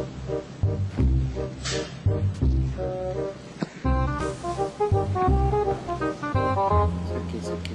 Isso aqui, isso aqui.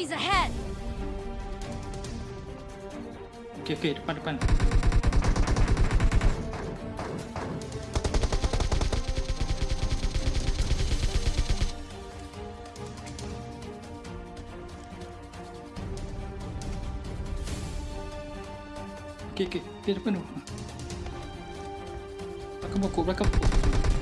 Enemies ahead! Okey, okey. Depan, depan. Okey, okey. Dia depan tu. Belakang pokok, belakang pokok.